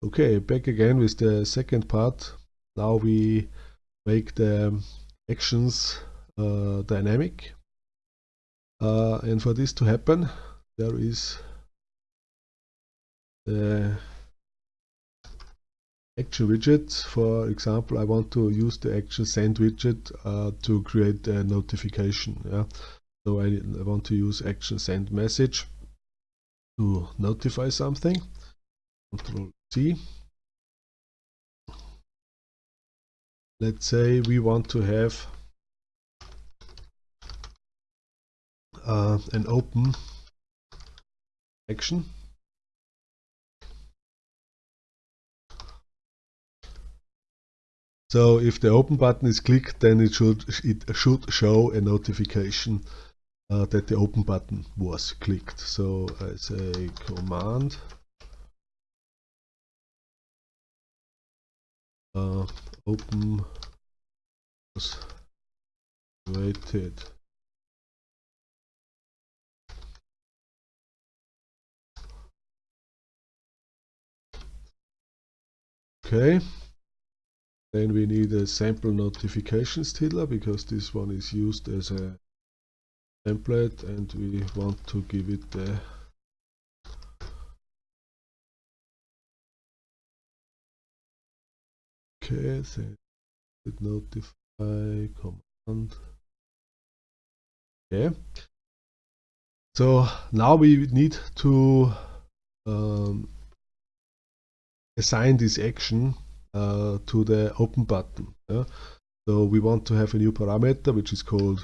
Okay, back again with the second part. Now we make the actions uh, dynamic. Uh, and for this to happen, there is the action widget. For example, I want to use the action send widget uh, to create a notification. Yeah? So I, I want to use action send message to notify something. Control C. Let's say we want to have uh, an open action So if the open button is clicked, then it should it should show a notification uh, that the open button was clicked. So I say command uh, open was waited. Okay. Then we need a sample notifications tiddler because this one is used as a template and we want to give it the okay then notify command okay so now we need to um, assign this action uh, to the open button. Yeah? So we want to have a new parameter which is called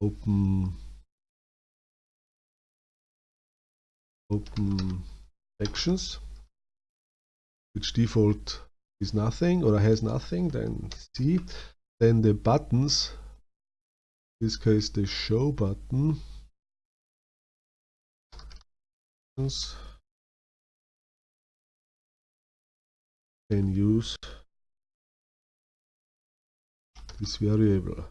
open open actions which default is nothing or has nothing then C then the buttons in this case the show button can use this variable.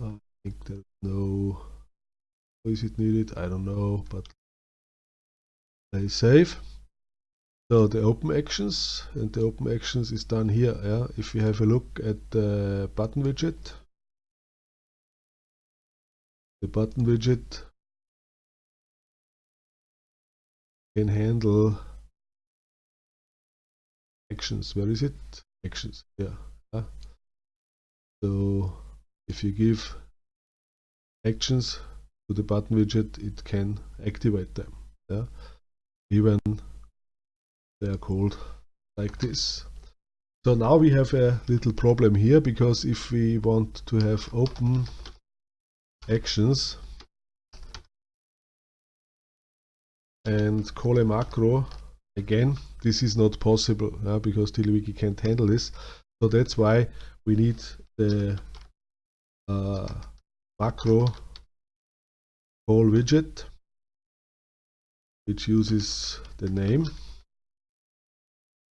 I think there's no is it needed, I don't know, but play save. So the open actions and the open actions is done here. Yeah, if we have a look at the button widget, the button widget can handle actions. Where is it? Actions. Yeah. So if you give actions to the button widget, it can activate them. Yeah. Even they are called like this. So now we have a little problem here because if we want to have open actions and call a macro again this is not possible uh, because TiddlyWiki can't handle this so that's why we need the uh, macro call widget which uses the name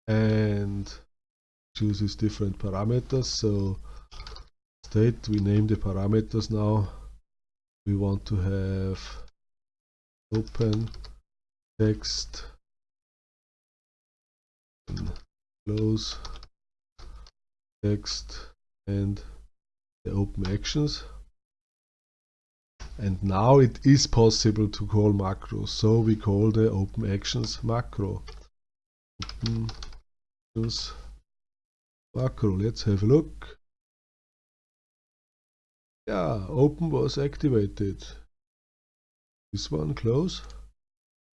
and chooses different parameters. So state we name the parameters now. We want to have open text close text and the open actions and now it is possible to call macros so we call the open actions macro. Open actions macro let's have a look. Yeah open was activated. This one close.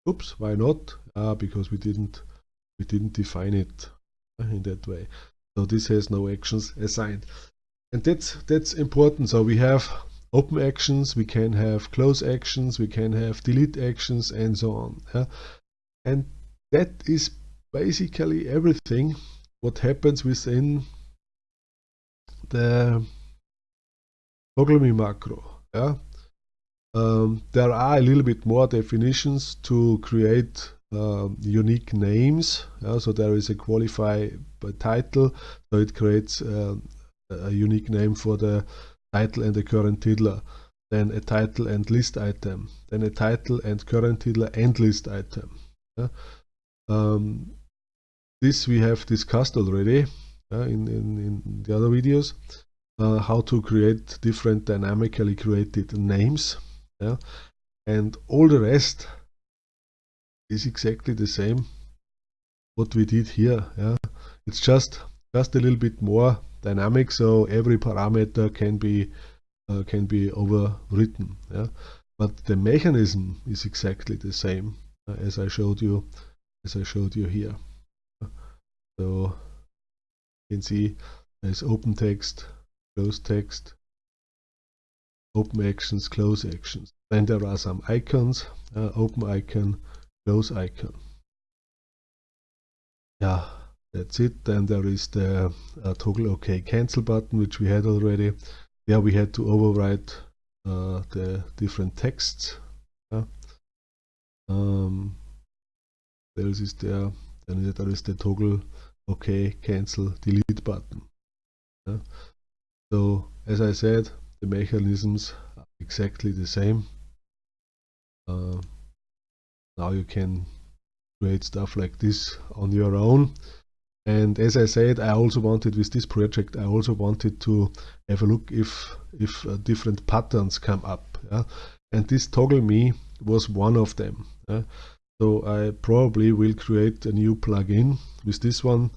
Oops why not? Ah because we didn't we didn't define it in that way. So this has no actions assigned. And that's that's important. So we have open actions we can have close actions we can have delete actions and so on yeah? and that is basically everything what happens within the toggle me macro yeah um, there are a little bit more definitions to create uh, unique names. Yeah, so there is a qualify by title, so it creates uh, a unique name for the title and the current tiddler. then a title and list item, then a title and current title and list item. Yeah. Um, this we have discussed already uh, in, in, in, the other videos, uh, how to create different dynamically created names. Yeah. And all the rest is exactly the same what we did here. Yeah. It's just just a little bit more dynamic, so every parameter can be uh, can be overwritten. Yeah? But the mechanism is exactly the same uh, as I showed you as I showed you here. So you can see there's open text, close text, open actions, close actions. Then there are some icons, uh, open icon, close icon. Yeah, that's it. Then there is the uh, toggle OK cancel button, which we had already there we had to overwrite uh, the different texts. Yeah. Um, else is there? Then there is the toggle OK, cancel, delete button. Yeah. So as I said, the mechanisms are exactly the same. Uh, now you can create stuff like this on your own and as I said I also wanted with this project I also wanted to have a look if if uh, different patterns come up yeah? and this toggle me was one of them yeah? so I probably will create a new plugin with this one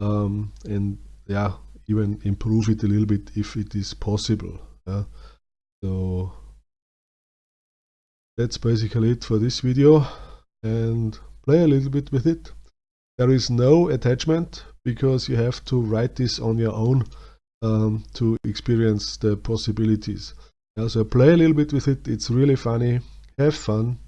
um, and yeah even improve it a little bit if it is possible yeah? so that's basically it for this video and play a little bit with it there is no attachment because you have to write this on your own um, to experience the possibilities. Yeah, so play a little bit with it, it's really funny, have fun,